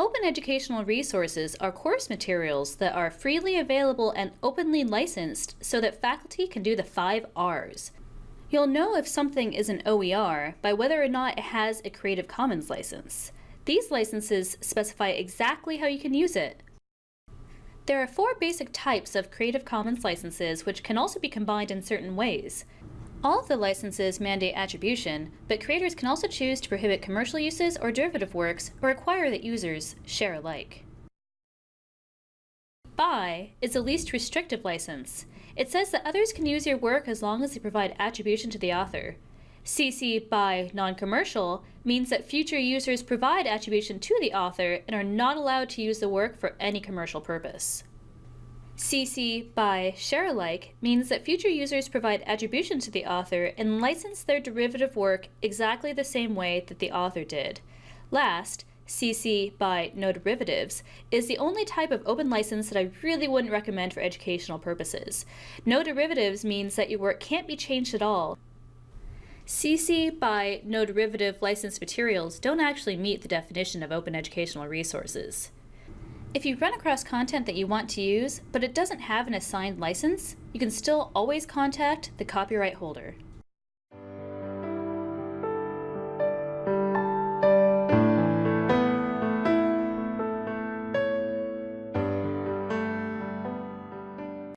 Open educational resources are course materials that are freely available and openly licensed so that faculty can do the five R's. You'll know if something is an OER by whether or not it has a Creative Commons license. These licenses specify exactly how you can use it. There are four basic types of Creative Commons licenses which can also be combined in certain ways. All of the licenses mandate attribution, but creators can also choose to prohibit commercial uses or derivative works or require that users share alike. BY is the least restrictive license. It says that others can use your work as long as they provide attribution to the author. CC BY non-commercial means that future users provide attribution to the author and are not allowed to use the work for any commercial purpose. CC BY share alike means that future users provide attribution to the author and license their derivative work exactly the same way that the author did. Last, CC BY no derivatives is the only type of open license that I really wouldn't recommend for educational purposes. No derivatives means that your work can't be changed at all. CC BY no derivative licensed materials don't actually meet the definition of open educational resources. If you run across content that you want to use, but it doesn't have an assigned license, you can still always contact the copyright holder.